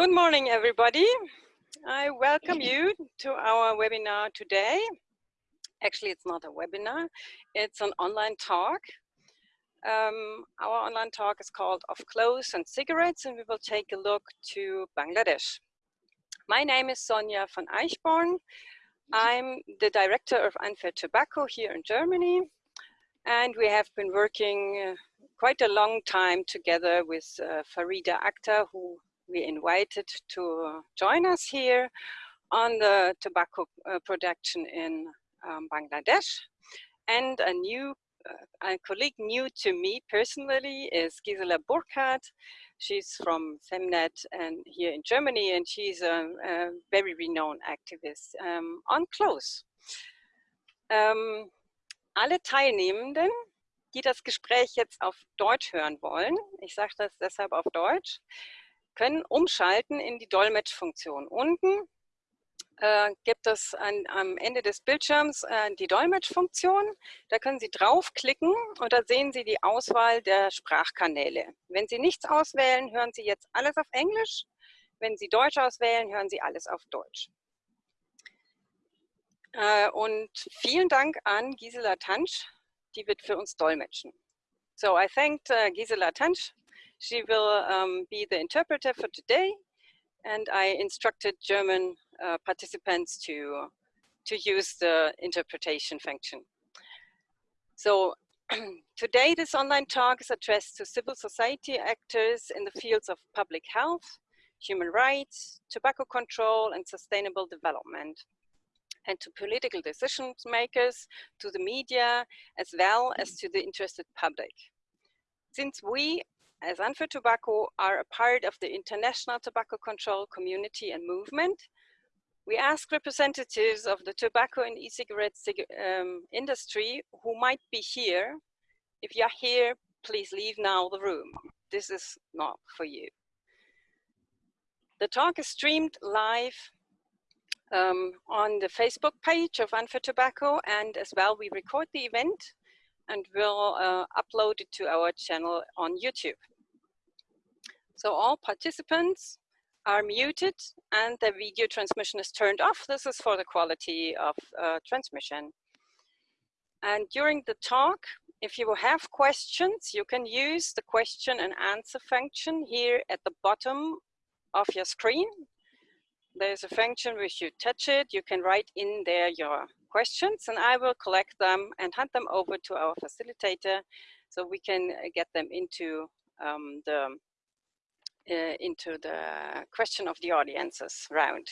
Good morning, everybody. I welcome you to our webinar today. Actually, it's not a webinar, it's an online talk. Um, our online talk is called Of Clothes and Cigarettes, and we will take a look to Bangladesh. My name is Sonja von Eichborn. I'm the director of Unfair Tobacco here in Germany, and we have been working uh, quite a long time together with uh, Farida Akhtar, who we invited to join us here on the tobacco uh, production in um, Bangladesh. And a new uh, a colleague new to me personally is Gisela Burckhardt. She's from Femnet and here in Germany, and she's a, a very renowned activist um, on clothes. Um, alle Teilnehmenden, die das Gespräch jetzt auf Deutsch hören wollen, ich sage das deshalb auf Deutsch, können umschalten in die Dolmetschfunktion. Unten äh, gibt es an, am Ende des Bildschirms äh, die Dolmetschfunktion. Da können Sie draufklicken und da sehen Sie die Auswahl der Sprachkanäle. Wenn Sie nichts auswählen, hören Sie jetzt alles auf Englisch. Wenn Sie Deutsch auswählen, hören Sie alles auf Deutsch. Äh, und vielen Dank an Gisela Tansch, die wird für uns dolmetschen. So I thanked uh, Gisela Tansch She will um, be the interpreter for today, and I instructed German uh, participants to, to use the interpretation function. So today this online talk is addressed to civil society actors in the fields of public health, human rights, tobacco control and sustainable development and to political decision makers, to the media, as well as to the interested public. Since we as Unfair Tobacco are a part of the international tobacco control community and movement, we ask representatives of the tobacco and e-cigarette um, industry who might be here, if you're here, please leave now the room. This is not for you. The talk is streamed live um, on the Facebook page of Unfair Tobacco and as well we record the event and we'll uh, upload it to our channel on YouTube. So all participants are muted and the video transmission is turned off. This is for the quality of uh, transmission. And during the talk, if you have questions, you can use the question and answer function here at the bottom of your screen. There's a function which you touch it, you can write in there your questions and I will collect them and hand them over to our facilitator so we can get them into um, the uh, into the question of the audiences round.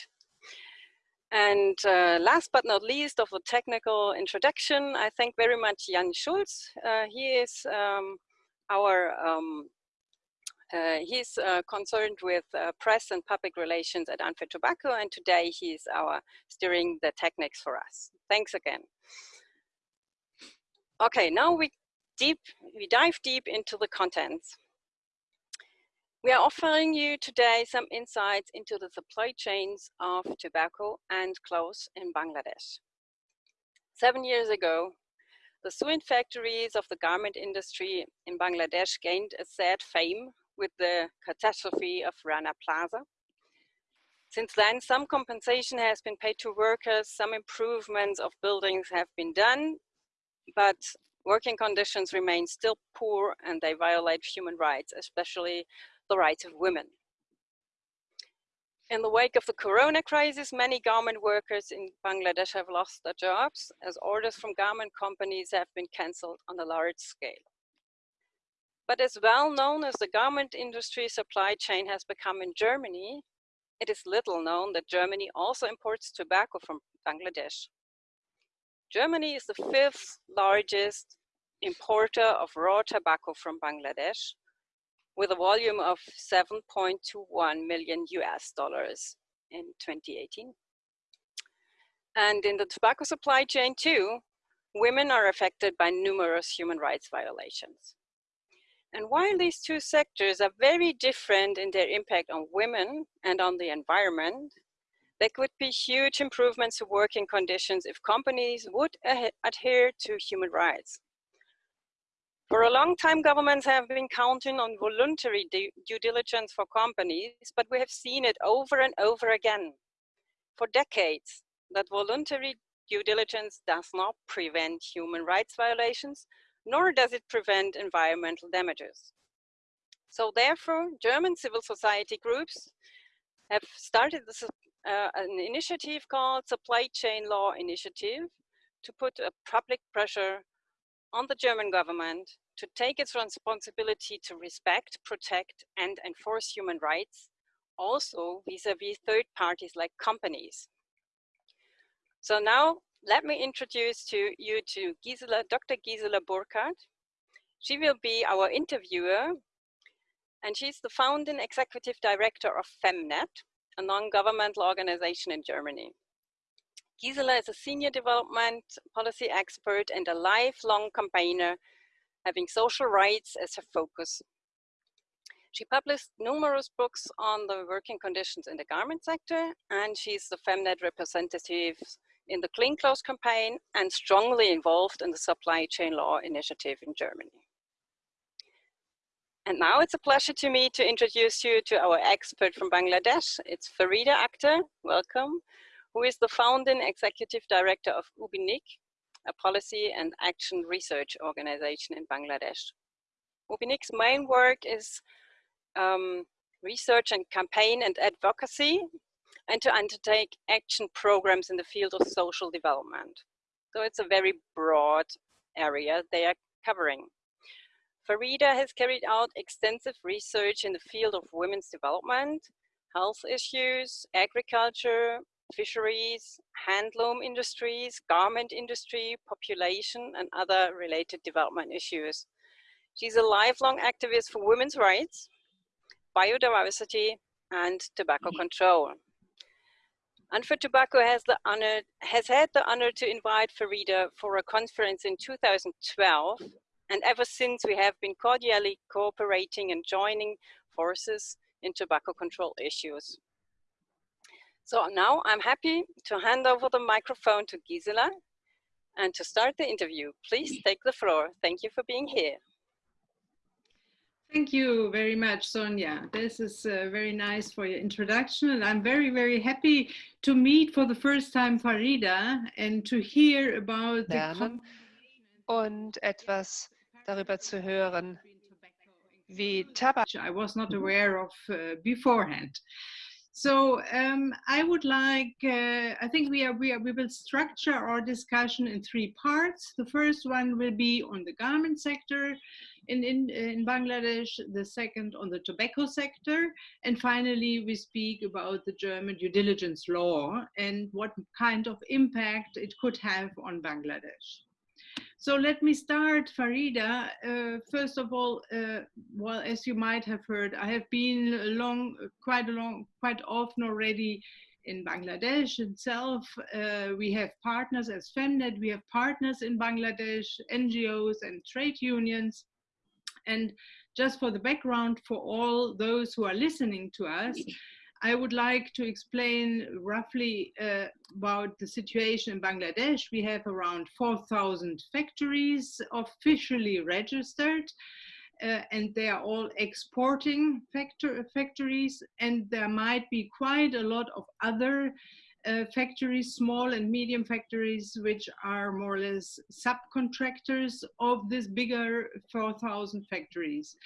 And uh, last but not least of the technical introduction, I thank very much Jan Schulz. Uh, he is um, our, um, uh, he's uh, concerned with uh, press and public relations at Unfair Tobacco and today he's our steering the techniques for us. Thanks again. Okay, now we deep, we dive deep into the contents. We are offering you today some insights into the supply chains of tobacco and clothes in Bangladesh. Seven years ago, the Suin factories of the garment industry in Bangladesh gained a sad fame with the catastrophe of Rana Plaza. Since then, some compensation has been paid to workers, some improvements of buildings have been done, but working conditions remain still poor and they violate human rights, especially the rights of women. In the wake of the corona crisis, many garment workers in Bangladesh have lost their jobs as orders from garment companies have been cancelled on a large scale. But as well known as the garment industry supply chain has become in Germany, it is little known that Germany also imports tobacco from Bangladesh. Germany is the fifth largest importer of raw tobacco from Bangladesh, with a volume of 7.21 million US dollars in 2018. And in the tobacco supply chain too, women are affected by numerous human rights violations. And while these two sectors are very different in their impact on women and on the environment, there could be huge improvements to working conditions if companies would adhere to human rights. For a long time, governments have been counting on voluntary due diligence for companies, but we have seen it over and over again for decades that voluntary due diligence does not prevent human rights violations, nor does it prevent environmental damages. So therefore, German civil society groups have started this, uh, an initiative called Supply Chain Law Initiative to put a public pressure on the German government to take its responsibility to respect, protect, and enforce human rights, also vis-a-vis -vis third parties like companies. So now let me introduce to you to Gisela, Dr. Gisela Burckhardt. She will be our interviewer and she's the founding executive director of FEMNET, a non-governmental organization in Germany. Gisela is a senior development policy expert and a lifelong campaigner having social rights as her focus. She published numerous books on the working conditions in the garment sector, and she's the FEMNET representative in the Clean Clothes campaign and strongly involved in the supply chain law initiative in Germany. And now it's a pleasure to me to introduce you to our expert from Bangladesh. It's Farida Akhtar, welcome, who is the founding executive director of UBINIG, a policy and action research organization in Bangladesh. UBINIG's main work is um, research and campaign and advocacy and to undertake action programs in the field of social development. So it's a very broad area they are covering. Farida has carried out extensive research in the field of women's development, health issues, agriculture, fisheries, handloom industries, garment industry, population, and other related development issues. She's a lifelong activist for women's rights, biodiversity, and tobacco mm-hmm. control. Unfair Tobacco has, the honor, has had the honor to invite Farida for a conference in 2012. And ever since we have been cordially cooperating and joining forces in tobacco control issues. So now I'm happy to hand over the microphone to Gisela and to start the interview. Please take the floor. Thank you for being here. Thank you very much, Sonia. This is uh, very nice for your introduction. And I'm very, very happy to meet for the first time Farida and to hear about Lernen und etwas darüber zu hören, wie Tabak. I was not aware of uh, beforehand. So um, I would like, uh, I think we, are, we, are, we will structure our discussion in three parts. The first one will be on the garment sector in, in, in Bangladesh, the second on the tobacco sector, and finally we speak about the German due diligence law and what kind of impact it could have on Bangladesh. So let me start, Farida. Uh, first of all, uh, well, as you might have heard, I have been long, quite long, quite often already in Bangladesh itself. Uh, we have partners as FEMNET, we have partners in Bangladesh, NGOs and trade unions. And just for the background for all those who are listening to us, I would like to explain roughly uh, about the situation in Bangladesh. We have around 4,000 factories officially registered uh, and they are all exporting factor factories and there might be quite a lot of other uh, factories, small and medium factories, which are more or less subcontractors of this bigger 4,000 factories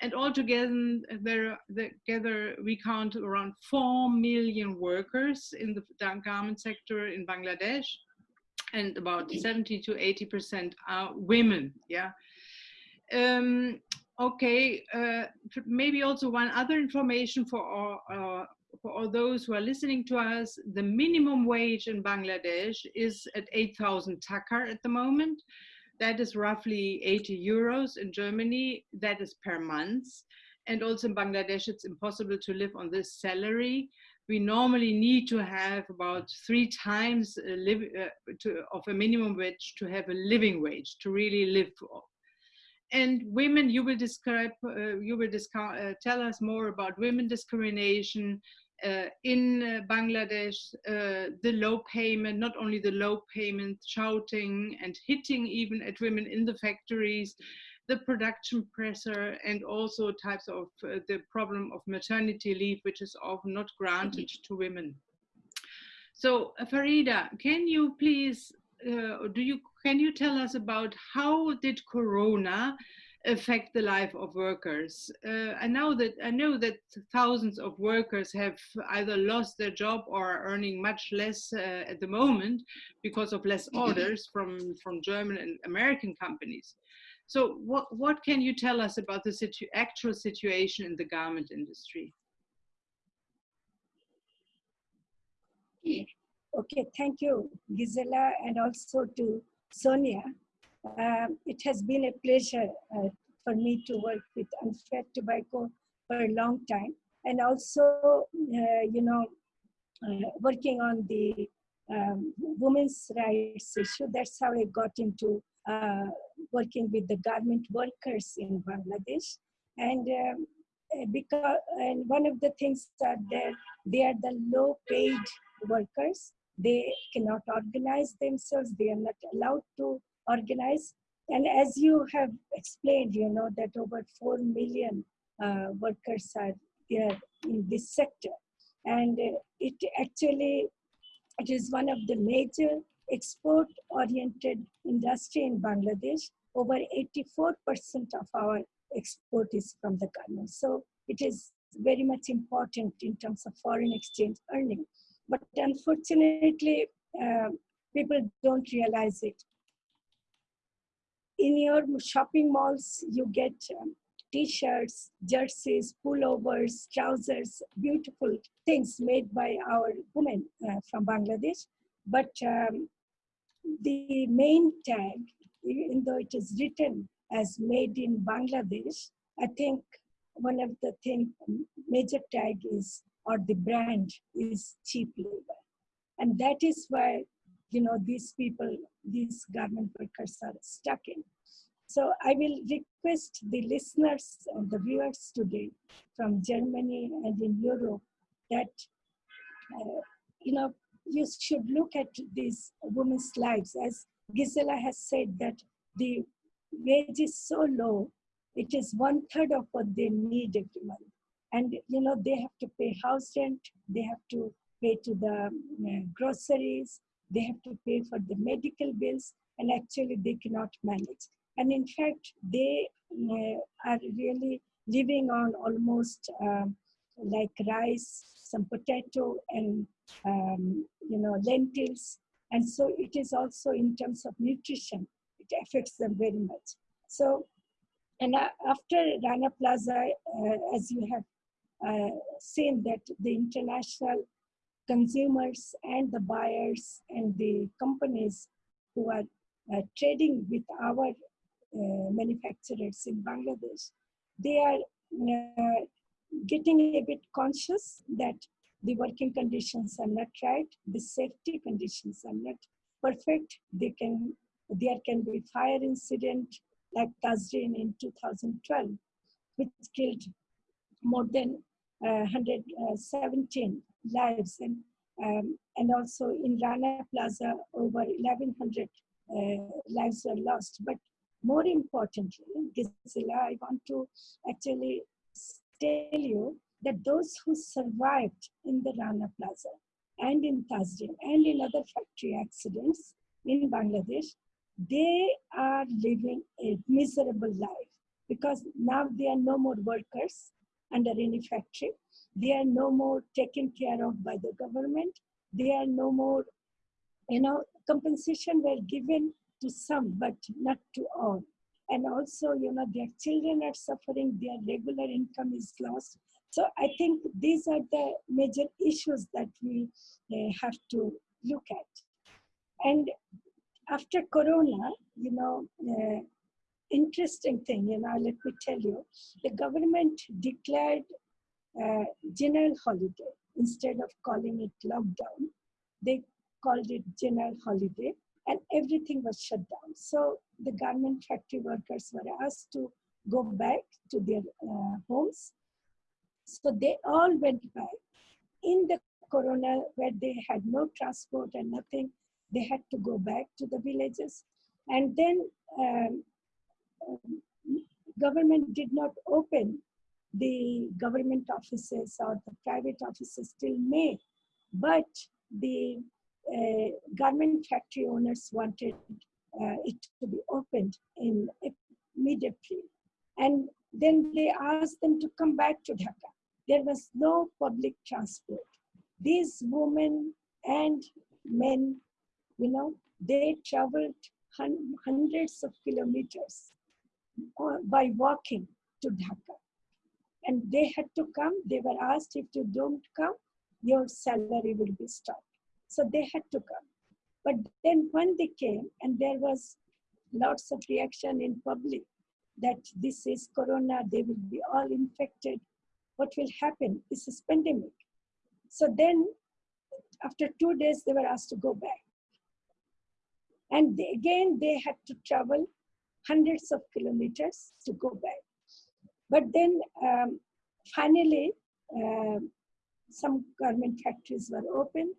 and altogether there, together we count around 4 million workers in the garment sector in Bangladesh and about 70 to 80 percent are women yeah? Um, okay uh, maybe also one other information for uh, for all those who are listening to us the minimum wage in Bangladesh is at 8,000 takar at the moment that is roughly 80 euros in Germany. That is per month. And also in Bangladesh, it's impossible to live on this salary. We normally need to have about three times a live, uh, to, of a minimum wage to have a living wage, to really live. And women, you will describe, uh, you will uh, tell us more about women discrimination, in uh, Bangladesh, uh, the low payment, not only the low payment, shouting and hitting even at women in the factories, the production pressure, and also types of uh, the problem of maternity leave, which is often not granted to women. So Farida, can you please, uh, do you, can you tell us about how did Corona affect the life of workers. Uh, I know that I know that thousands of workers have either lost their job or are earning much less uh, at the moment because of less orders from from German and American companies. So what what can you tell us about the situ actual situation in the garment industry? Okay, thank you, Gisela, and also to Sonia um, it has been a pleasure uh, for me to work with Unfair Tobacco for a long time. And also, uh, you know, uh, working on the um, women's rights issue. That's how I got into uh, working with the garment workers in Bangladesh. And um, uh, because and one of the things that they are the low paid workers they cannot organize themselves they are not allowed to organized. And as you have explained, you know, that over 4 million uh, workers are there in this sector. And uh, it actually, it is one of the major export-oriented industry in Bangladesh. Over 84% of our export is from the garment. So it is very much important in terms of foreign exchange earning. But unfortunately, uh, people don't realize it in your shopping malls, you get um, t-shirts, jerseys, pullovers, trousers, beautiful things made by our women uh, from Bangladesh. But um, the main tag, even though it is written as made in Bangladesh, I think one of the thing, major tag is, or the brand is cheap labor. And that is why you know, these people, these garment workers are stuck in. So I will request the listeners and the viewers today from Germany and in Europe that, uh, you know, you should look at these women's lives. As Gisela has said that the wage is so low, it is one third of what they need every month. And, you know, they have to pay house rent, they have to pay to the uh, groceries, they have to pay for the medical bills and actually they cannot manage. And in fact, they uh, are really living on almost um, like rice, some potato and, um, you know, lentils. And so it is also in terms of nutrition, it affects them very much. So, and uh, after Rana Plaza, uh, as you have uh, seen that the international consumers and the buyers and the companies who are uh, trading with our uh, manufacturers in Bangladesh, they are uh, getting a bit conscious that the working conditions are not right, the safety conditions are not perfect. They can, there can be fire incident like Tazreen in 2012, which killed more than 117 lives. And um, and also in Rana Plaza over 1100 uh, lives were lost. But more importantly, Gisela, I want to actually tell you that those who survived in the Rana Plaza and in Tazreen and in other factory accidents in Bangladesh, they are living a miserable life because now they are no more workers under any factory. They are no more taken care of by the government. They are no more, you know, compensation were given to some, but not to all. And also, you know, their children are suffering, their regular income is lost. So I think these are the major issues that we uh, have to look at. And after Corona, you know, uh, interesting thing, you know, let me tell you, the government declared uh, general holiday instead of calling it lockdown. They called it general holiday and everything was shut down. So the garment factory workers were asked to go back to their uh, homes. So they all went back. In the corona, where they had no transport and nothing, they had to go back to the villages. And then um, government did not open the government offices or the private offices till May, but the uh, factory owners wanted uh, it to be opened in mid-April. And then they asked them to come back to Dhaka. There was no public transport. These women and men, you know, they traveled hundreds of kilometers by walking to Dhaka. And they had to come. They were asked if you don't come, your salary will be stopped. So they had to come. But then when they came, and there was lots of reaction in public that this is corona, they will be all infected. What will happen? This is pandemic. So then after two days, they were asked to go back. And they, again, they had to travel hundreds of kilometers to go back. But then um, finally, uh, some garment factories were open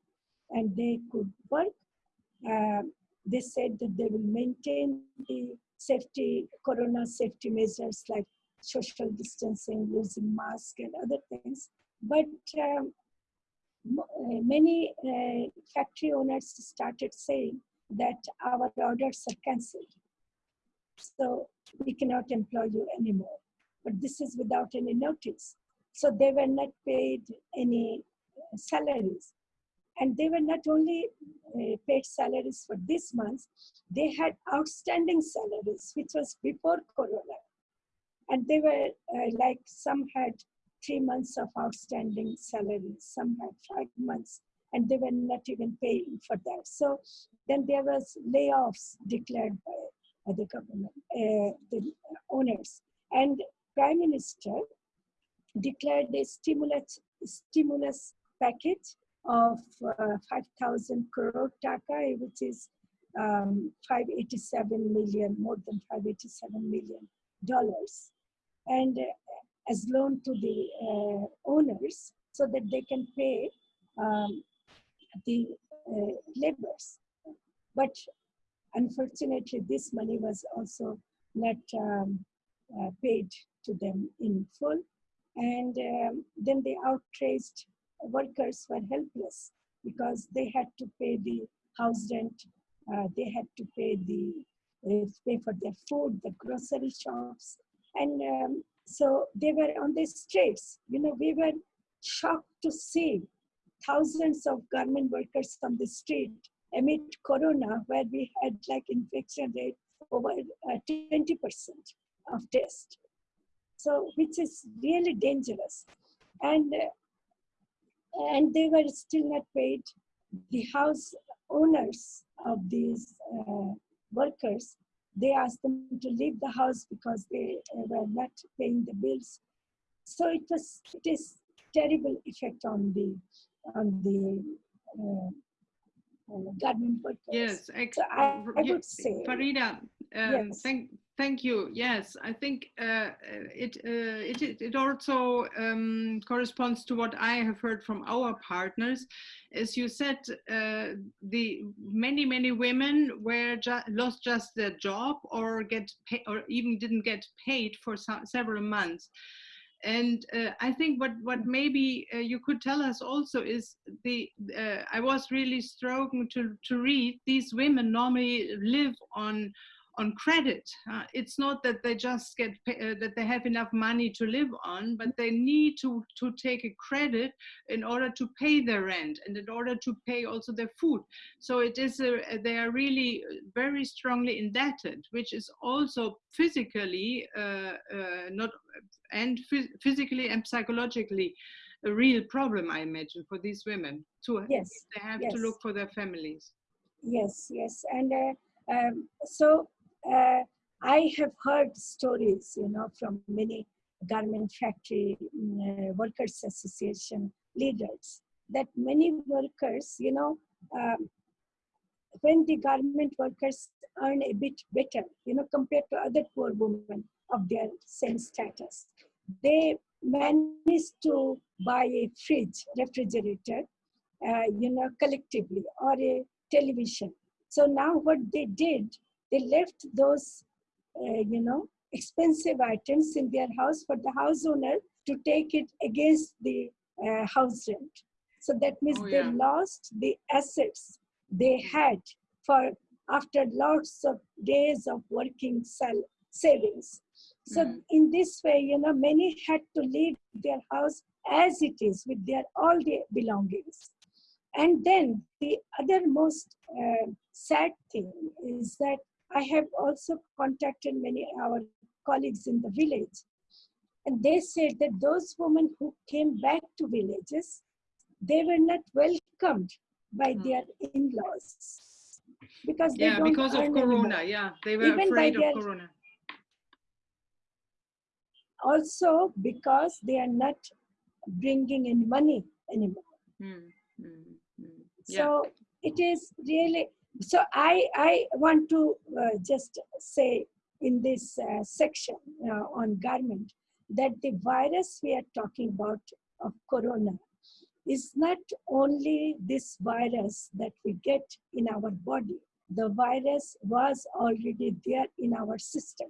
and they could work. Uh, they said that they will maintain the safety, corona safety measures like social distancing, using masks and other things. But um, many uh, factory owners started saying that our orders are cancelled. So we cannot employ you anymore. But this is without any notice. So they were not paid any salaries. And they were not only uh, paid salaries for this month, they had outstanding salaries, which was before Corona. And they were uh, like, some had three months of outstanding salaries, some had five months, and they were not even paying for that. So then there was layoffs declared by the government, uh, the owners. And Prime Minister declared a stimulus, stimulus package of uh, 5,000 crore taka, which is um, 587 million, more than 587 million dollars. And uh, as loan to the uh, owners so that they can pay um, the uh, laborers. But unfortunately, this money was also not um, uh, paid to them in full. And um, then the outraged workers were helpless because they had to pay the house rent, uh, they had to pay the pay for their food, the grocery shops, and um, so they were on the streets. You know, we were shocked to see thousands of garment workers on the street amid corona, where we had like infection rate over 20% uh, of test. So, which is really dangerous. And, uh, and they were still not paid. The house owners of these uh, workers they asked them to leave the house because they were not paying the bills. So it was it is terrible effect on the on the uh, uh, government workers. Yes, so I, I would say Farida, um, yes. thank Thank you. Yes, I think uh, it, uh, it, it also um, corresponds to what I have heard from our partners. As you said, uh, the many many women were ju lost just their job or get pay or even didn't get paid for several months. And uh, I think what what maybe uh, you could tell us also is the uh, I was really struggling to to read. These women normally live on on credit. Uh, it's not that they just get uh, that they have enough money to live on, but they need to to take a credit in order to pay their rent and in order to pay also their food. So it is a, they are really very strongly indebted, which is also physically uh, uh not and physically and psychologically a real problem, I imagine, for these women. To yes, they have yes. to look for their families. Yes, yes, and. Uh, um, so uh, I have heard stories, you know, from many garment factory uh, workers association leaders that many workers, you know, um, when the garment workers earn a bit better, you know, compared to other poor women of their same status, they manage to buy a fridge, refrigerator, uh, you know, collectively, or a television. So now what they did they left those, uh, you know, expensive items in their house for the house owner to take it against the uh, house rent. So that means Oh, they lost the assets they had for after lots of days of working sal- savings. So Mhm. in this way, you know, many had to leave their house as it is with their all their belongings. And then the other most uh, sad thing is that I have also contacted many our colleagues in the village, and they said that those women who came back to villages, they were not welcomed by Hmm. their in-laws because they Yeah, because of Corona. anymore. Yeah, they were Even afraid of their- Corona. Also because they are not bringing in money anymore. Mm, mm, mm. Yeah. so it is really so i i want to uh, just say in this uh, section uh, on garment that the virus we are talking about of corona is not only this virus that we get in our body. The virus was already there in our system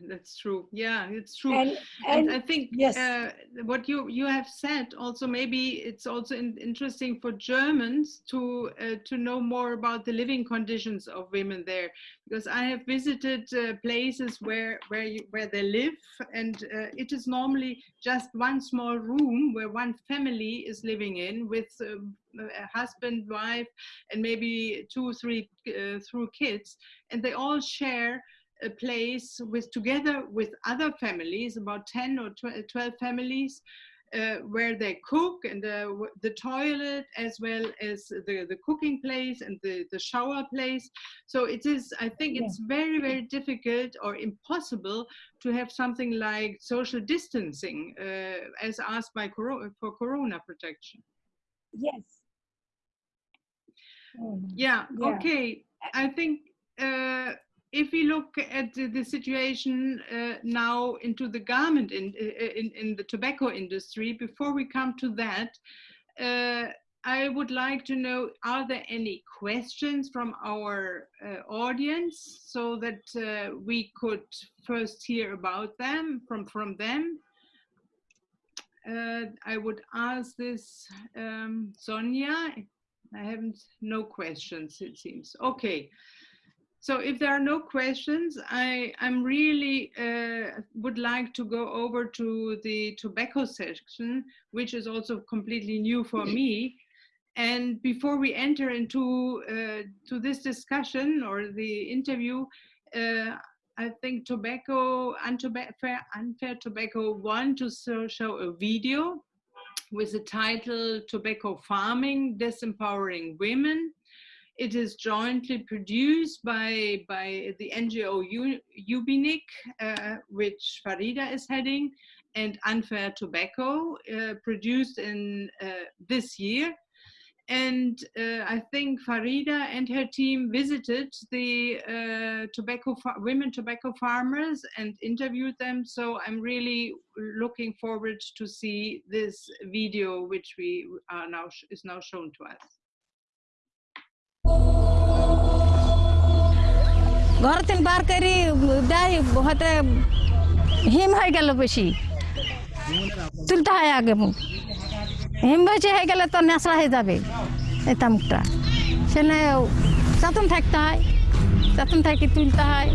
That's true. Yeah, it's true. and and and I think yes. uh, what you you have said also maybe it's also in, interesting for Germans to uh, to know more about the living conditions of women there because I have visited uh, places where where you, where they live and uh, it is normally just one small room where one family is living in with um, a husband wife and maybe two three uh, through kids and they all share a place with together with other families, about 10 or 12 families, uh, where they cook and the, the toilet as well as the, the cooking place and the, the shower place. So it is, I think Yeah. it's very, very difficult or impossible to have something like social distancing uh, as asked by coro- for corona protection. yes. Yeah, Yeah. okay. I think uh, if we look at the, situation uh, now into the garment in, in, in the tobacco industry, before we come to that, uh, I would like to know, are there any questions from our uh, audience so that uh, we could first hear about them, from, from them? Uh, I would ask this, um, Sonia, I haven't, no questions, it seems. Okay. So if there are no questions, I, I'm really uh, would like to go over to the tobacco section, which is also completely new for me. And before we enter into uh, to this discussion or the interview, uh, I think tobacco, unfair, unfair tobacco want to show, show a video with the title Tobacco Farming, Disempowering Women. It is jointly produced by, by the NGO U- Ubinig, uh, which Farida is heading, and Unfair Tobacco, uh, produced in uh, this year. And uh, I think Farida and her team visited the uh, tobacco women tobacco farmers and interviewed them. So I'm really looking forward to see this video, which we are now is now shown to us. ঘর থেকে বার করি দেয় হতে হিম হয়ে গেল বেশি। তুলতে হয় আগে মুখ। হিম বেশি হয়ে গেলে তো নেশা হয়ে যাবে এই তামুকটা। সেখানে চাতন থাকতে হয়, চাতন থাকি তুলতে হয়।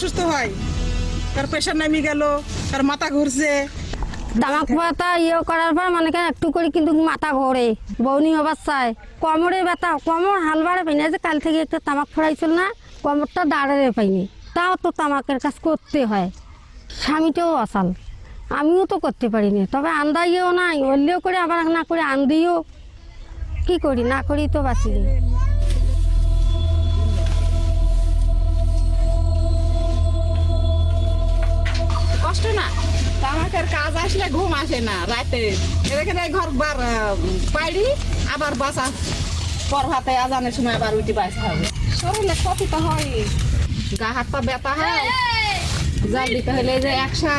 অসুস্থ হয়। তার প্রেশার নামি গেল, তার মাথা ঘুরছে। তামাক পাতা ইয়ে করার পর মানে একটু করে কিন্তু মাথা ঘোরে, বৌনি অবস্থায়। কোমরে ব্যথা, কোমর হাল বাড়ে পাইনি যে কাল থেকে একটা তামাক ফোড়াইছিল না, কোমরটা দাঁড়াতে পাইনি। তাও তো তামাকের কাজ করতে হয়। স্বামীটাও অসাল। আমিও তো করতে পারিনি, তবে আন্দাইও নাই, অল্লিও করে আবার না করে আন্দিও। কি করি, না করি তো বাঁচি কষ্ট না। তামাকের কাজ আসলে ঘুম আসে না রাতে। এখানে ঘর বার পাইড়ি আবার বাসা। পর হাতে আজানের সময় আবার উঠে বাঁচতে হবে। শরীরে ক্ষতি তো হয় গা হাত পা ব্যথা হয়। জল দিতে হলে যে একশো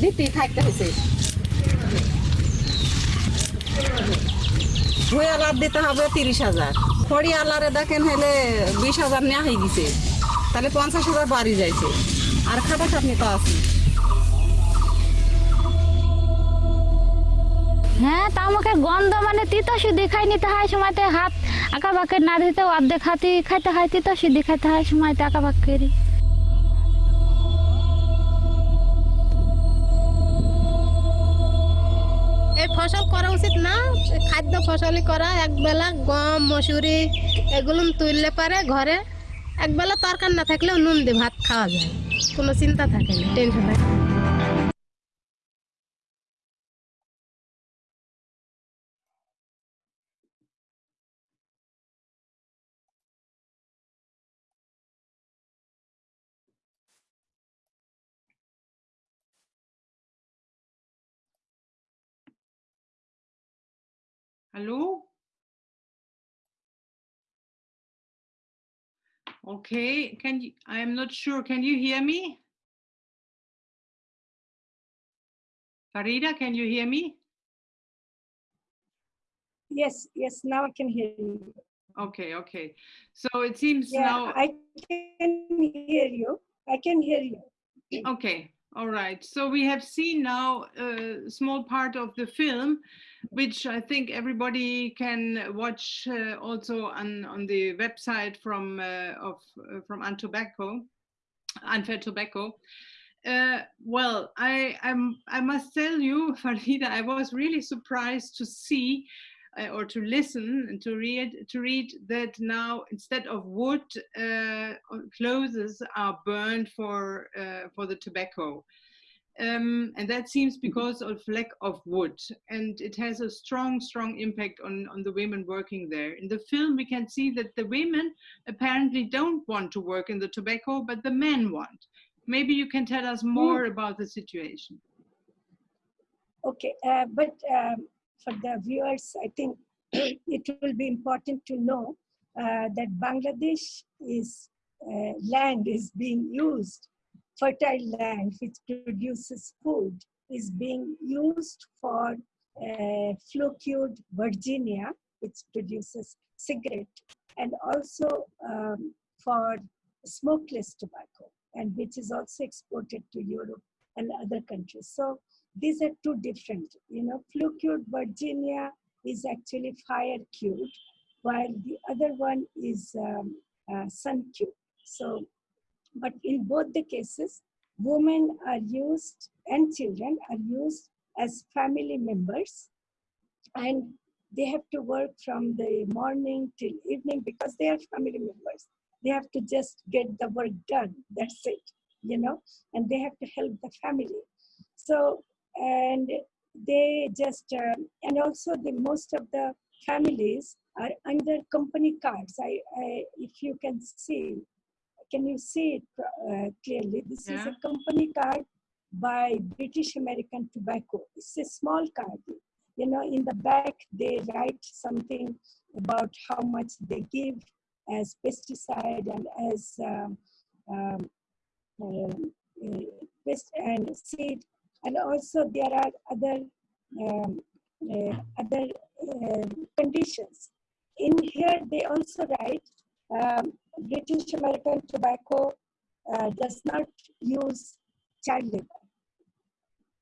দিতেই থাকতে হয়েছে হয়ে আলার দিতে হবে তিরিশ হাজার। খড়ি আলারে দেখেন হলে বিশ হাজার নেওয়া হয়ে গেছে। তাহলে পঞ্চাশ হাজার বাড়ি যাইছে। আর খাটা খাটনি তো আছে হ্যাঁ তা আমাকে গন্ধ মানে তিতো সুদি খাই নিতে হয় সময়তে, হাত আঁকা বাঁকে না দিতে অর্ধেক হাতি খাইতে হয় তিতো সুদি খাইতে হয় সময়তে আঁকা বাঁক এই ফসল করা উচিত না খাদ্য ফসলই করা, একবেলা গম, মসুরি, এগুলো তুললে পারে ঘরে, একবেলা তরকার না থাকলেও নুন দিয়ে ভাত খাওয়া যায়, কোনো চিন্তা থাকে না, টেনশন থাকে Hello? Okay, can you, I am not sure, can you hear me? Farida, can you hear me? Yes, yes, now I can hear you. Okay, okay. So it seems Yeah, now, I can hear you. I can hear you. okay, all right. So we have seen now a small part of the film, which I think everybody can watch uh, also on, on the website from uh, of uh, from Antobacco, Unfair Tobacco. Uh, well, I I'm, I must tell you, Farida, I was really surprised to see uh, or to listen and to read to read that now instead of wood, uh, clothes are burned for uh, for the tobacco. Um, and that seems because of lack of wood. And it has a strong strong impact on on the women working there. In the film we can see that the women apparently don't want to work in the tobacco but the men want. Maybe you can tell us more about the situation. Okay, uh, but um, for the viewers, I think it will be important to know uh, that Bangladesh is uh, land is being used, fertile land which produces food is being used for uh, flue-cured Virginia, which produces cigarette, and also um, for smokeless tobacco, and which is also exported to Europe and other countries. So these are two different, you know, flue-cured Virginia is actually fire-cured, while the other one is um, uh, sun-cured. So, but in both the cases, women are used and children are used as family members and they have to work from the morning till evening because they are family members. They have to just get the work done. That's it, you know, and they have to help the family. So, and they just, um, and also the most of the families are under company cards. I, I if you can see, can you see it uh, clearly? This is a company card by British American Tobacco. It's a small card. You know, in the back they write something about how much they give as pesticide and as um, um, uh, pest and seed, and also there are other um, uh, other uh, conditions. In here, they also write um, British American Tobacco uh, does not use child labor.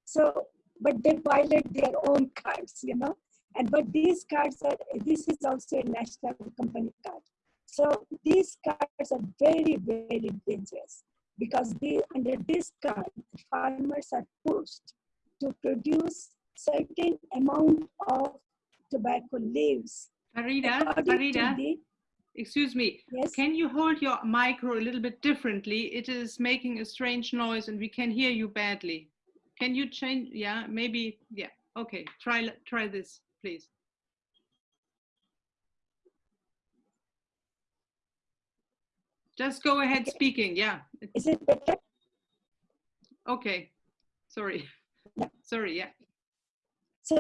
So, but they violate their own cards, you know. And but these cards are this is also a national company card. So these cards are very very dangerous because they under this card farmers are pushed to produce certain amount of tobacco leaves. farida farida the- excuse me yes. Can you hold your micro a little bit differently? It is making a strange noise and we can hear you badly. Can you change? Yeah, maybe. Yeah. Okay. Try try this, please. Just go ahead Okay. speaking. Yeah. Is it better? Okay. Sorry. Yeah. Sorry. Yeah. So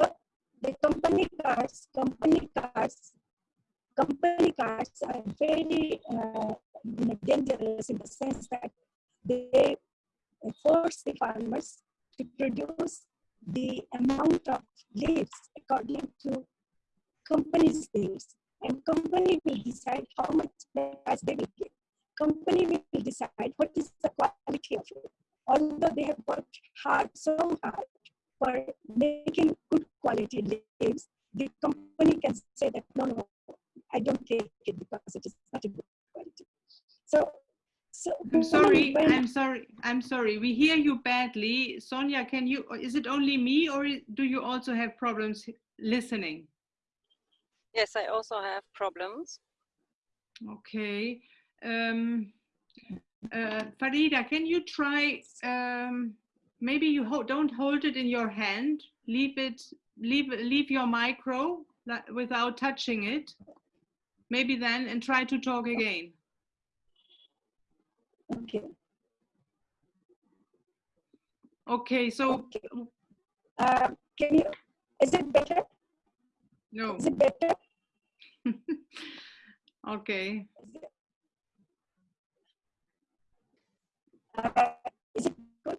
the company cars, company cards company cards are very uh, dangerous in the sense that they force the farmers to produce the amount of leaves according to company's leaves. And company will decide how much price they will give. Company will decide what is the quality of it. Although they have worked hard, so hard for making good quality leaves, the company can say that no, no, I don't take it because it is not a good quality. So so I'm sorry, I'm sorry, I'm sorry. We hear you badly. Sonia, can you, is it only me or do you also have problems listening? Yes, I also have problems. Okay. Um, uh, Farida, can you try, um, maybe you ho don't hold it in your hand, leave it, leave, leave your micro without touching it, maybe then, and try to talk again. Okay. Okay, so. Okay. Uh, can you, is it better? No. Is it better? okay. Uh, is it good?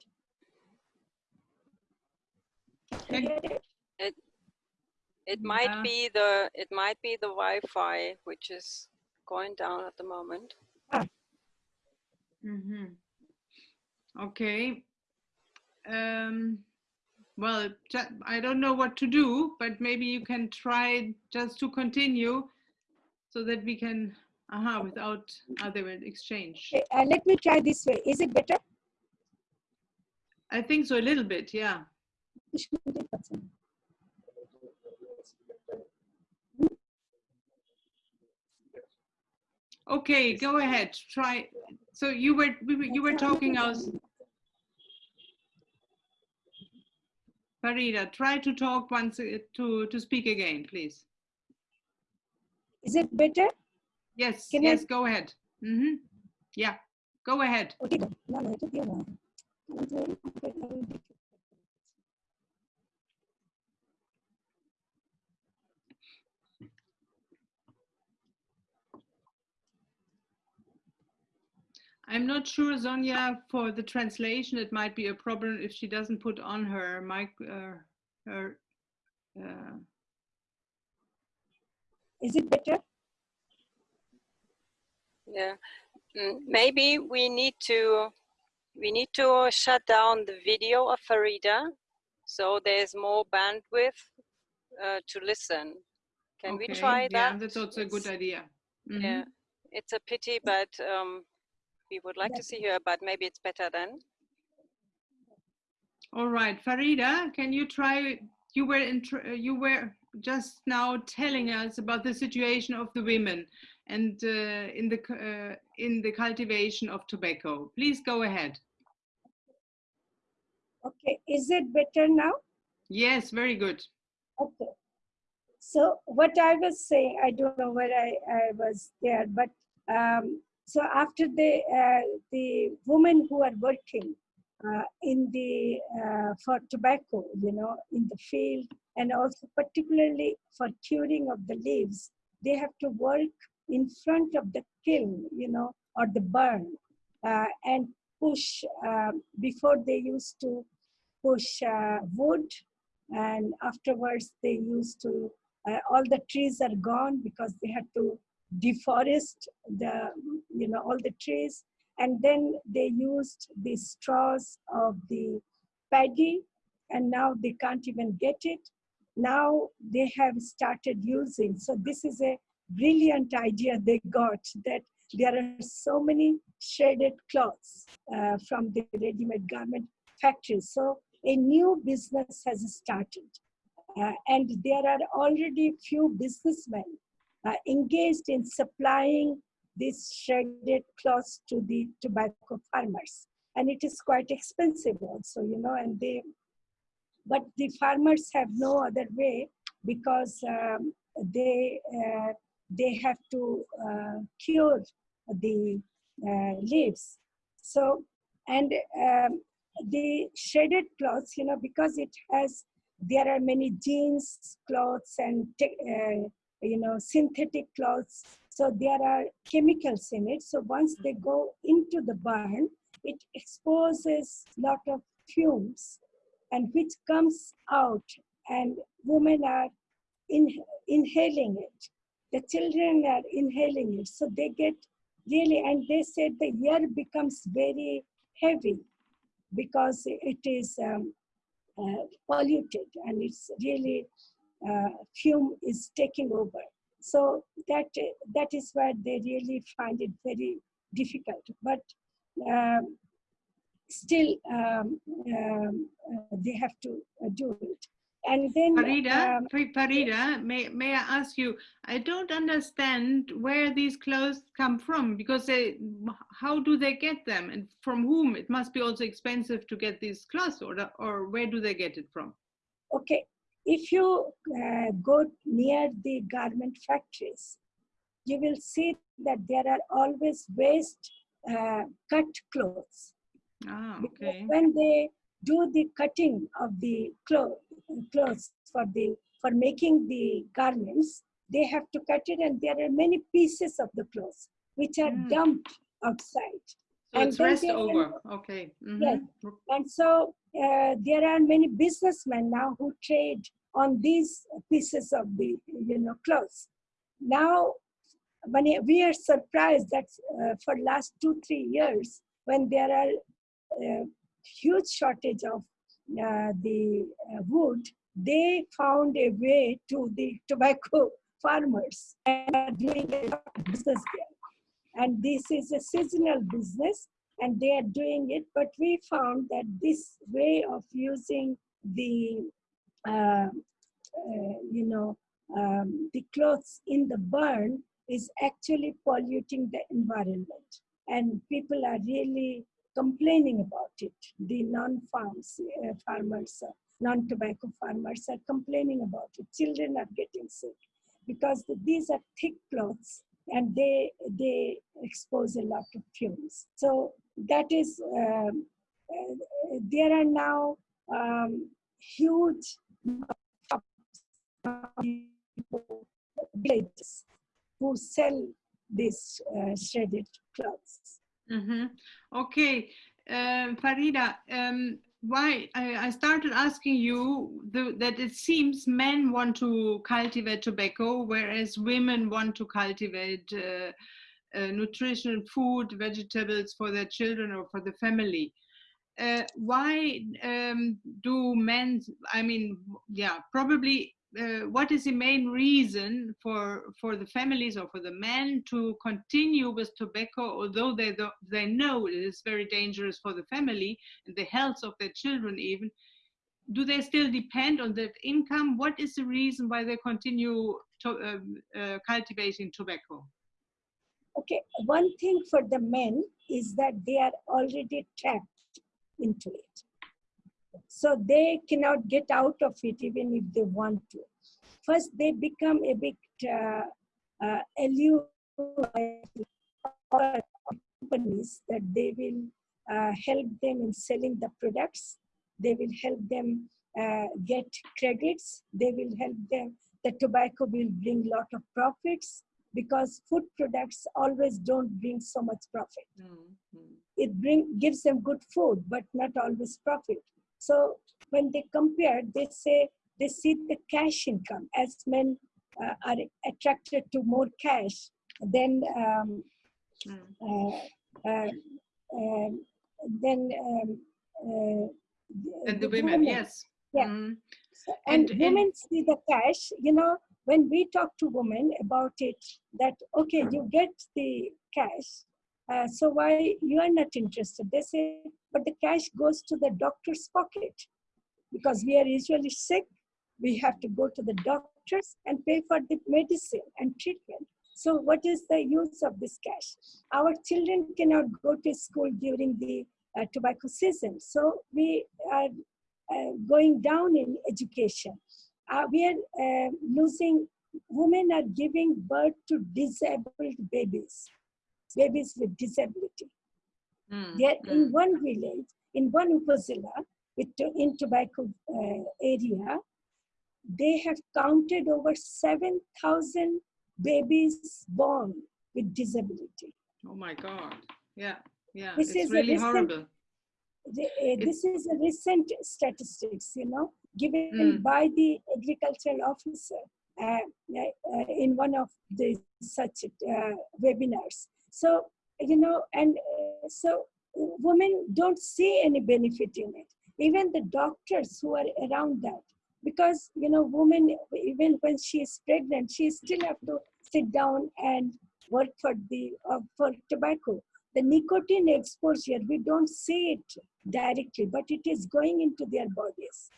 It, it, it might Yeah. be the it might be the Wi-Fi which is going down at the moment. Mm-hmm. Okay. Um, well, I don't know what to do, but maybe you can try just to continue so that we can, aha, without other exchange. Okay, uh, let me try this way. Is it better? I think so, a little bit, yeah. Okay, go ahead. Try. So you were you were talking us. Farida, try to talk once uh, to to speak again, please. Is it better? Yes, Can I- yes, go ahead. Mm -hmm. Yeah, go ahead. Okay, good. No, no, it will be a while. It's very complicated. I'm not sure, Sonia, for the translation, it might be a problem if she doesn't put on her mic, uh, her, uh, Is it better? Yeah, Mm, maybe we need to we need to shut down the video of Farida so there's more bandwidth uh, to listen. Can we okay, try Yeah, that? that's also a good idea. Mhm. Yeah, it's a pity, but um, we would like to see her, but maybe it's better then. All right, Farida, can you try? You were in, you were just now telling us about the situation of the women and uh, in the uh, in the cultivation of tobacco. Please go ahead. Okay, is it better now? Yes, very good. Okay. So what I was saying, I don't know where I, I was there, but um, so after the uh, the women who are working uh, in the uh, for tobacco, you know, in the field, and also particularly for curing of the leaves, they have to work in front of the kiln, you know, or the burn, uh, and push um, before they used to push uh, wood and afterwards they used to uh, all the trees are gone because they had to deforest the you know all the trees. And then they used the straws of the paddy and now they can't even get it. Now they have started using. So this is a brilliant idea they got that there are so many shredded cloths uh, from the ready-made garment factories. So a new business has started uh, and there are already few businessmen uh, engaged in supplying these shredded cloths to the tobacco farmers. And it is quite expensive also you know and they but the farmers have no other way because um, they uh, they have to uh, cure the uh, leaves so and um, the shredded cloths you know because it has there are many jeans clothes and uh, you know, synthetic clothes. So there are chemicals in it. So once they go into the burn, it exposes lot of fumes and which comes out and women are in, inhaling it. The children are inhaling it. So they get really, and they said the air becomes very heavy because it is um, uh, polluted and it's really uh, fume is taking over. So that that is why they really find it very difficult. But um, still, um, um, uh, they have to uh, do it. And then Farida, um, Farida, may, may I ask you, I don't understand where these clothes come from because they, how do they get them and from whom? It must be also expensive to get these clothes or, or where do they get it from? okay, if you uh, go near the garment factories, you will see that there are always waste uh, cut clothes. Ah, Because okay. when they do the cutting of the clo- clothes for the for making the garments, they have to cut it, and there are many pieces of the clothes which are Mm. dumped outside. So and it's rest over. Okay. Yes. mhm. And so uh, there are many businessmen now who trade on these pieces of the you know clothes. Now, when we are surprised that uh, for last two three years, when there are uh, huge shortage of the uh, wood, they found a way to the tobacco farmers and are doing business there. And this is a seasonal business and they are doing it. But we found that this way of using the, uh, uh, you know, um, the clothes in the burn is actually polluting the environment. And people are really complaining about it. The non-farms uh, farmers, uh, non-tobacco farmers are complaining about it. Children are getting sick because these are thick cloths and they they expose a lot of fumes. So that is um, uh, there are now um, huge villages who sell these uh, shredded clothes. Hmm Okay, um, Farida, um, why I, I started asking you the, that it seems men want to cultivate tobacco, whereas women want to cultivate uh, uh, nutritional food, vegetables for their children or for the family. Uh, why um, do men? I mean, yeah, probably. Uh, what is the main reason for for the families or for the men to continue with tobacco, although they they know it is very dangerous for the family and the health of their children even? Do they still depend on that income? What is the reason why they continue to, um, uh, cultivating tobacco? Okay, one thing for the men is that they are already trapped into it. So they cannot get out of it even if they want to. First, they become a bit uh, uh, companies that they will uh, help them in selling the products. They will help them uh, get credits. They will help them. The tobacco will bring a lot of profits because food products always don't bring so much profit it bring gives them good food but not always profit so when they compare they say they see the cash income as men uh, are attracted to more cash then um, uh, uh, um, then um, uh, And the women, yes. yeah. So- and, And- and- women see the cash you know when we talk to women about it that okay you get the cash uh, so why you are not interested? They say but the cash goes to the doctor's pocket. Because we are usually sick we have to go to the doctors and pay for the medicine and treatment. So what is the use of this cash? Our children cannot go to school during the uh, tobacco season. So we are uh, going down in education. Uh, we are uh, losing, women are giving birth to disabled babies, babies with disability. Mm, They are in mm. one village, in one upazila, in tobacco uh, area, they have counted over 7,000 babies born with disability. Oh my God. Yeah, yeah. This it's is really recent- horrible. The- uh, this is a recent statistics, you know, given Mm. by the agricultural officer uh, uh, in one of the such uh, webinars. So, you know, and uh, so women don't see any benefit in it. Even the doctors who are around that, because, you know, women, even when she is pregnant, she still have to sit down and work for the, uh, for tobacco the nicotine exposure, we don't see it directly, but it is going into their bodies.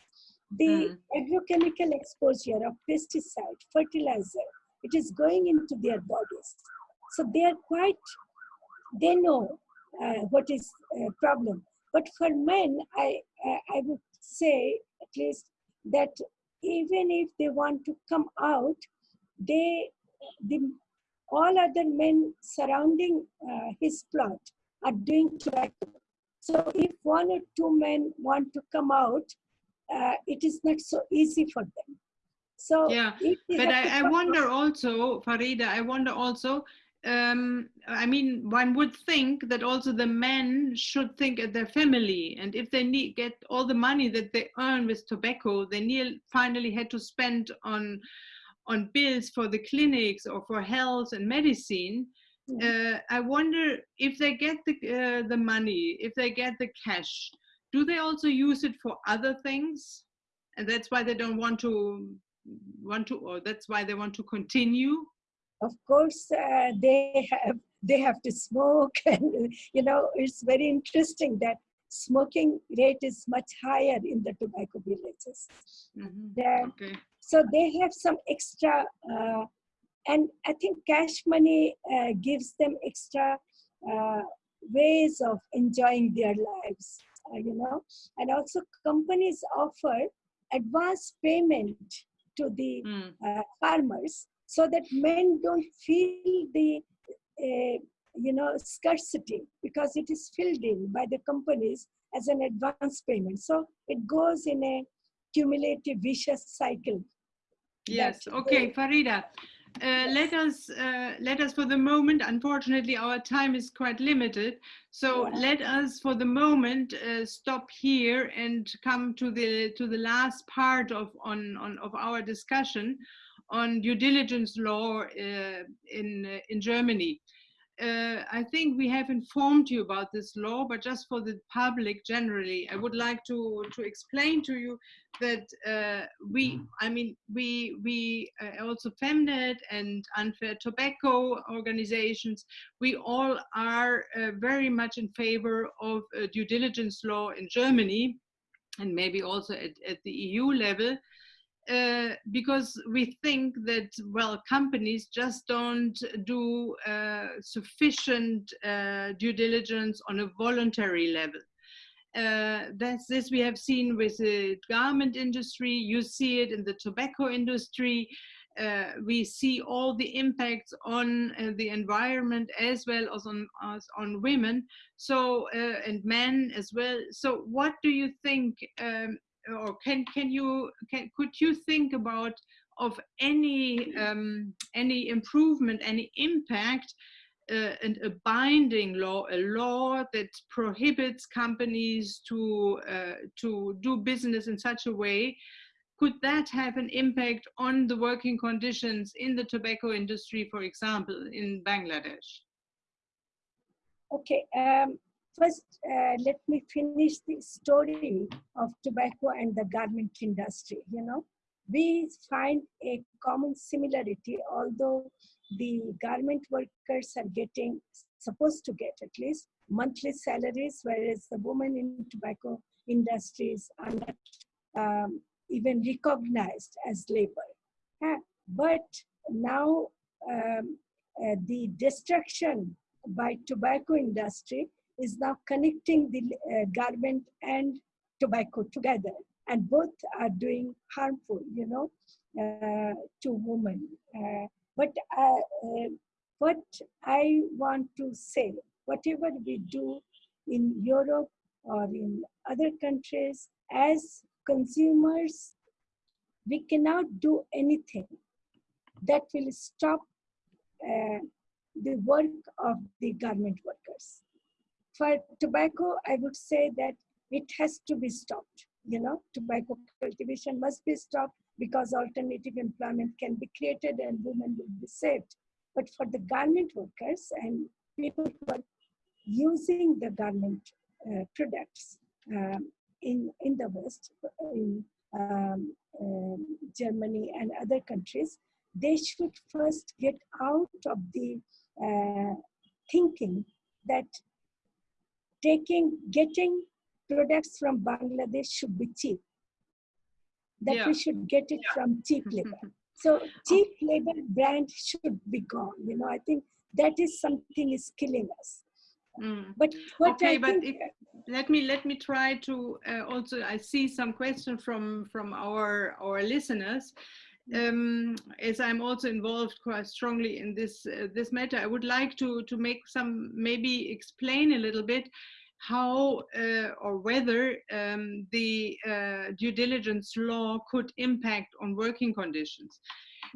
The Mm. agrochemical exposure of pesticide, fertilizer, it is going into their bodies. So they are quite, they know uh, what is a problem. But for men, I, I, I would say at least that even if they want to come out, they, the all other men surrounding uh, his plot are doing tobacco. So if one or two men want to come out, uh, it is not so easy for them. So Yeah, But I, I wonder also, Farida, I wonder also, um, I mean, one would think that also the men should think at their family. And if they need get all the money that they earn with tobacco, they near, finally had to spend on on bills for the clinics or for health and medicine. Uh, I wonder if they get the uh, the money, if they get the cash, do they also use it for other things? And that's why they don't want to want to, or that's why they want to continue. Of course uh, they have they have to smoke and you know it's very interesting that smoking rate is much higher in the tobacco villages Mhm. That- Okay. so they have some extra uh, and i think cash money uh, gives them extra uh, ways of enjoying their lives uh, you know and also companies offer advance payment to the Mm. uh, farmers so that men don't feel the uh, you know scarcity because it is filled in by the companies as an advance payment so it goes in a cumulative vicious cycle Yes. that Okay, Farida. Uh, let us uh, let us for the moment. Unfortunately, our time is quite limited. So Yeah. let us for the moment uh, stop here and come to the to the last part of on, on of our discussion on due diligence law uh, in uh, in Germany. Uh, I think we have informed you about this law, but just for the public generally, I would like to to explain to you that uh, we, I mean, we we uh, also Femnet and Unfair Tobacco organizations, we all are uh, very much in favor of uh, due diligence law in Germany, and maybe also at, at the EU level. Uh, because we think that well companies just don't do uh, sufficient uh, due diligence on a voluntary level. Uh, that's this we have seen with the garment industry. You see it in the tobacco industry. Uh, we see all the impacts on the environment as well as on as on women so and men as well. So what do you think um, or can can you can could you think about of any um, any improvement any impact uh, and a binding law, a law that prohibits companies to uh, to do business in such a way, could that have an impact on the working conditions in the tobacco industry, for example, in Bangladesh? Okay, um, first uh, let me finish the story of tobacco and the garment industry. You know, we find a common similarity, although the garment workers are getting, supposed to get at least, monthly salaries, whereas the women in tobacco industries are not um, even recognized as labor. Uh, but now um, uh, the destruction by tobacco industry is now connecting the uh, garment and tobacco together and both are doing harmful you know uh, to women uh, but uh, uh, what i want to say whatever we do in europe or in other countries as consumers we cannot do anything that will stop uh, the work of the garment workers. For tobacco, I would say that it has to be stopped. You know, tobacco cultivation must be stopped because alternative employment can be created and women will be saved. But for the garment workers and people who are using the garment uh, products um, in, in the West, in um, um, Germany and other countries, they should first get out of the uh, thinking that taking, getting products from Bangladesh should be cheap. That Yeah. we should get it from cheap labor. So cheap labor brand should be gone. You know, I think that is something is killing us. Mm. But what Okay, I but think, if, let me let me try to uh, also. I see some question from from our our listeners. Um, as I'm also involved quite strongly in this uh, this matter, I would like to to make some maybe explain a little bit how uh, or whether um, the uh, due diligence law could impact on working conditions.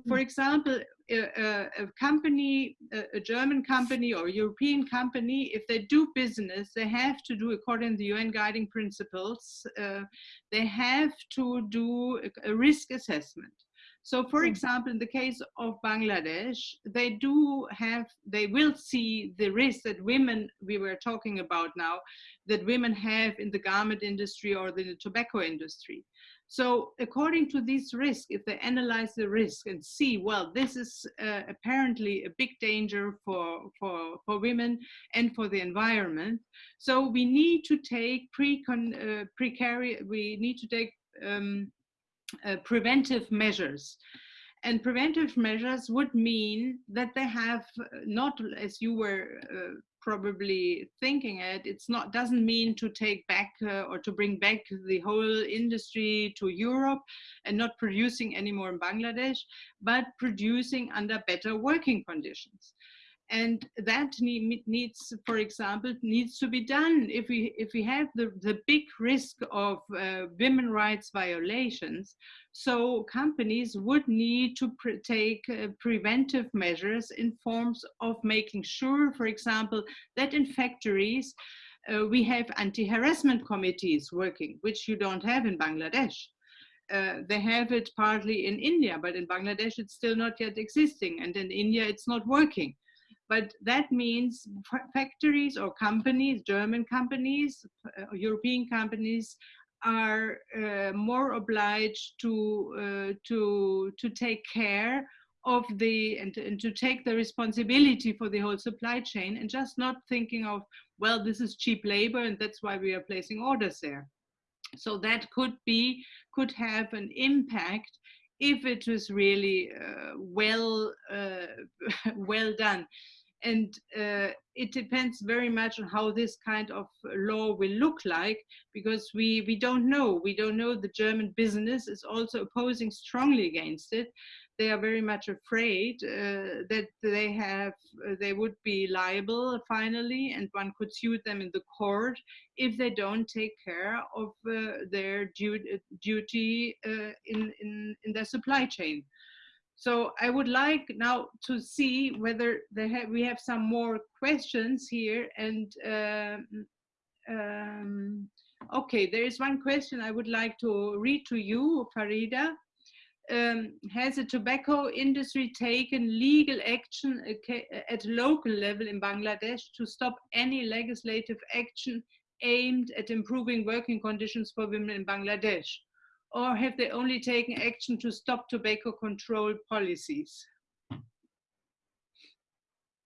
For example, a, a, company, a, German company or European company, if they do business, they have to do, according to the UN guiding principles, uh, they have to do a risk assessment. So, for example, in the case of Bangladesh, they do have, they will see the risk that women, we were talking about now, that women have in the garment industry or the tobacco industry. So according to these risks, if they analyze the risk and see, well, this is uh, apparently a big danger for, for, for women and for the environment. So we need to take pre-con, uh, we need to take um, uh, preventive measures. And preventive measures would mean that they have uh, not, as you were uh, probably thinking it, it's not doesn't mean to take back uh, or to bring back the whole industry to Europe and not producing anymore in Bangladesh, but producing under better working conditions and that need, needs for example needs to be done if we if we have the the big risk of uh, women rights violations. So companies would need to pre take uh, preventive measures in forms of making sure for example that in factories uh, we have anti-harassment committees working which you don't have in bangladesh. Uh, they have it partly in India, but in Bangladesh it's still not yet existing, and in India it's not working but that means factories or companies, German companies, uh, European companies are uh, more obliged to uh, to to take care of the and, and to take the responsibility for the whole supply chain and just not thinking of well this is cheap labor and that's why we are placing orders there. So that could be could have an impact if it was really uh, well uh, well done and uh, it depends very much on how this kind of law will look like because we we don't know. We don't know. The german business is also opposing strongly against it. They are very much afraid uh, that they have uh, they would be liable finally and one could sue them in the court if they don't take care of uh, their du duty uh, in, in in their supply chain so I would like now to see whether have, we have some more questions here. And um, um, okay, there is one question I would like to read to you, Farida. Um, has the tobacco industry taken legal action at local level in Bangladesh to stop any legislative action aimed at improving working conditions for women in Bangladesh? Or have they only taken action to stop tobacco control policies?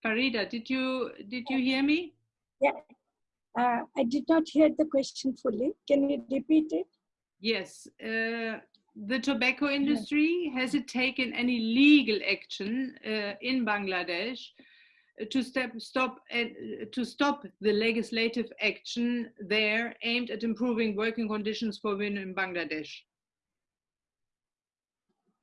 Farida, did you did you hear me? Yeah, uh, I did not hear the question fully. Can you repeat it? Yes. Uh, the tobacco industry has it taken any legal action uh, in Bangladesh to step, stop uh, to stop the legislative action there aimed at improving working conditions for women in Bangladesh?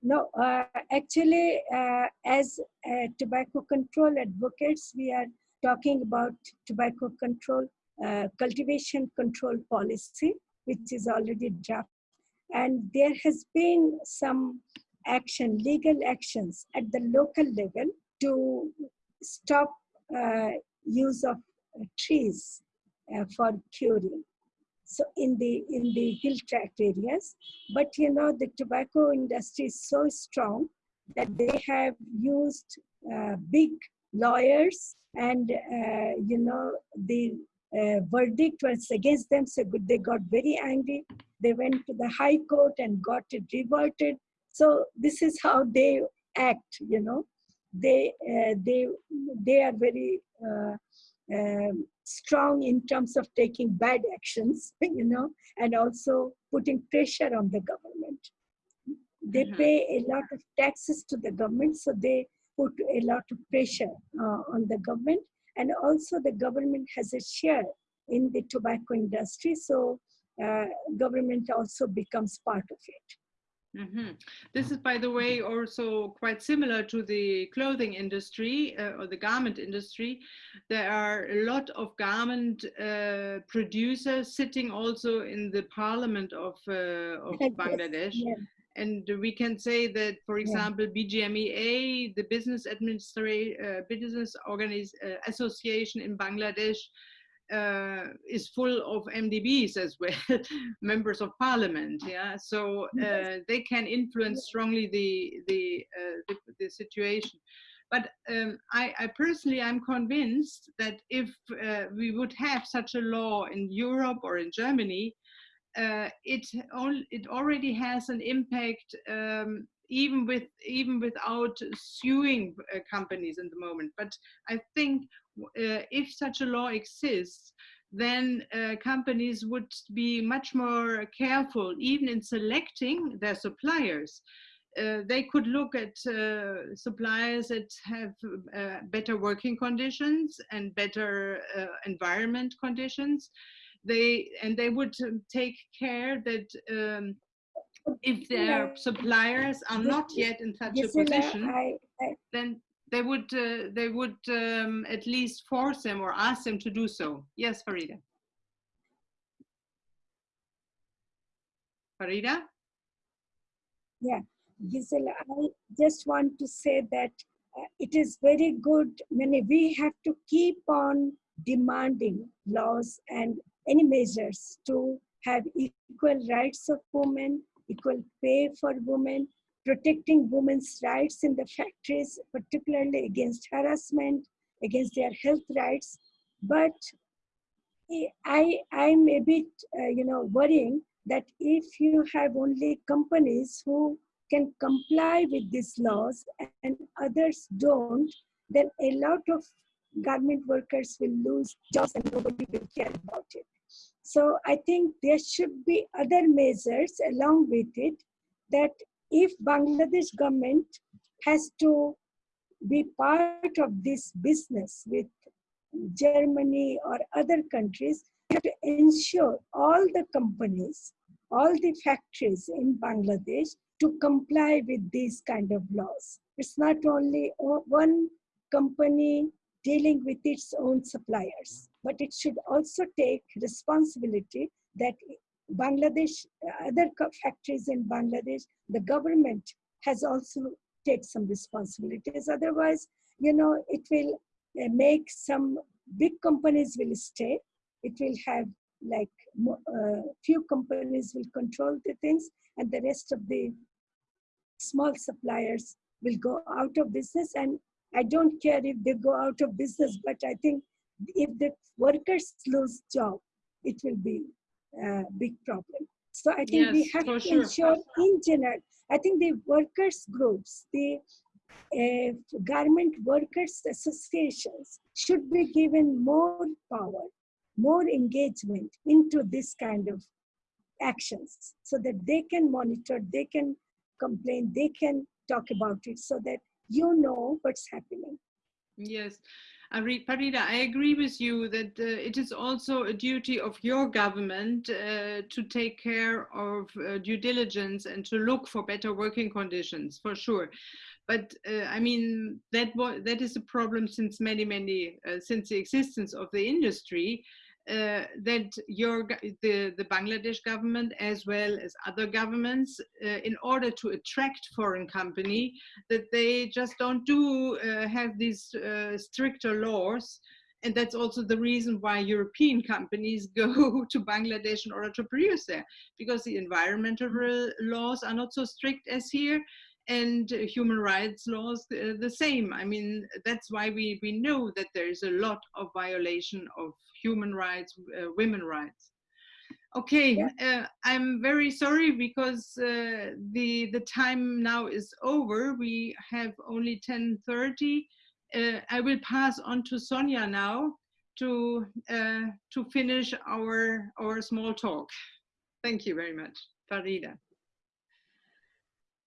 No, uh, actually, uh, as uh, tobacco control advocates, we are talking about tobacco control, cultivation control policy, which is already drafted. And there has been some action, legal actions at the local level to stop uh, use of uh, trees uh, for curing. So in the in the hill tract areas, but you know the tobacco industry is so strong that they have used uh, big lawyers and uh, you know the uh, verdict was against them. So they got very angry. They went to the high court and got it reverted. So this is how they act you know. They uh, they they are very uh, um, strong in terms of taking bad actions you know and also putting pressure on the government. They Mhm. pay a lot of taxes to the government so they put a lot of pressure uh, on the government. And also the government has a share in the tobacco industry so uh, government also becomes part of it Mhm. This is, by the way, also quite similar to the clothing industry uh, or the garment industry. There are a lot of garment uh, producers sitting also in the parliament of, uh, of Yes, Bangladesh. yeah. And we can say that, for Yeah. example, BGMEA, the Business Administra- uh, Business Organiz- uh, Association in Bangladesh, uh, is full of MDBs as well, members of parliament. Yeah, so uh, they can influence strongly the the uh, the, the situation. But um, I, I personally am convinced that if uh, we would have such a law in Europe or in Germany, uh, it all it already has an impact um, even with even without suing uh, companies in the moment. But I think uh, if such a law exists, then uh, companies would be much more careful, even in selecting their suppliers. Uh, they could look at uh, suppliers that have uh, better working conditions and better uh, environment conditions. They and they would um, take care that um, if their suppliers are not yet in such a position, then they would uh, they would um, at least force them or ask them to do so. Yes, Farida. Farida. Yeah, Gisela, I just want to say that uh, it is very good. Many we have to keep on demanding laws and any measures to have equal rights of women, equal pay for women, protecting women's rights in the factories, particularly against harassment, against their health rights. But I, I'm a bit, uh, you know, worrying that if you have only companies who can comply with these laws and others don't, then a lot of garment workers will lose jobs and nobody will care about it. So I think there should be other measures along with it that if Bangladesh government has to be part of this business with Germany or other countries, to ensure all the companies, all the factories in Bangladesh to comply with these kind of laws. It's not only one company dealing with its own suppliers, but it should also take responsibility that Bangladesh, other factories in Bangladesh, the government has also take some responsibilities. Otherwise, you know, it will uh, make some big companies will stay. It will have like uh, few companies will control the things, and the rest of the small suppliers will go out of business. And I don't care if they go out of business, but I think if the workers lose job, it will be a big problem. So I think we have to sure. ensure in general, I think the workers groups, the uh, garment workers associations should be given more power, more engagement into this kind of actions so that they can monitor, they can complain, they can talk about it so that you know what's happening. Yes, Farida, I agree with you that uh, it is also a duty of your government uh, to take care of uh, due diligence and to look for better working conditions, for sure. But uh, I mean that that is a problem since many many uh, since the existence of the industry. Uh, that your the, the Bangladesh government as well as other governments uh, in order to attract foreign company that they just don't do uh, have these uh, stricter laws and that's also the reason why European companies go to Bangladesh in order to produce there because the environmental laws are not so strict as here and human rights laws uh, the same. I mean, that's why we, we know that there is a lot of violation of human rights, uh, women rights. Okay, uh, I'm very sorry because uh, the the time now is over. We have only 10:30. Uh, I will pass on to Sonia now to uh, to finish our our small talk. Thank you very much, Farida.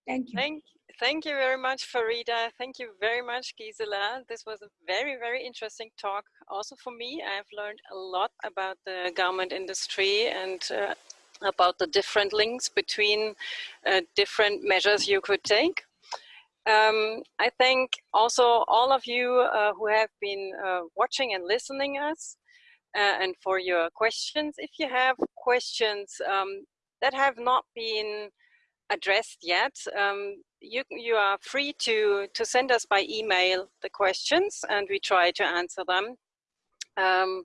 Thank you. Thank, thank you very much, Farida. Thank you very much, Gisela. This was a very, very interesting talk. Also for me, I've learned a lot about the garment industry and uh, about the different links between uh, different measures you could take. Um, I thank also all of you uh, who have been uh, watching and listening us uh, and for your questions. If you have questions um, that have not been addressed yet, um, you, you are free to, to send us by email the questions and we try to answer them. Um,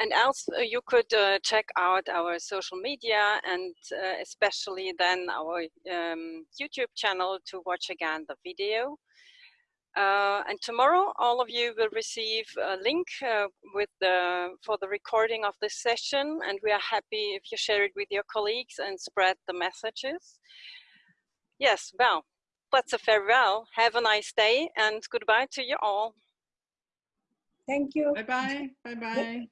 and else uh, you could uh, check out our social media and uh, especially then our um, YouTube channel to watch again the video. Uh, and tomorrow, all of you will receive a link uh, with the for the recording of this session, and we are happy if you share it with your colleagues and spread the messages. Yes, well, that's a farewell. Have a nice day, and goodbye to you all. Thank you. Bye bye. Bye bye.